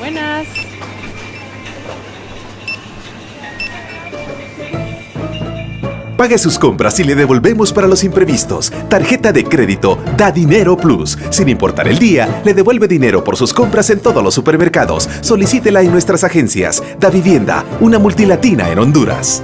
Buenas. Pague sus compras y le devolvemos para los imprevistos. Tarjeta de crédito Da Dinero Plus. Sin importar el día, le devuelve dinero por sus compras en todos los supermercados. Solicítela en nuestras agencias. Da Vivienda, una multilatina en Honduras.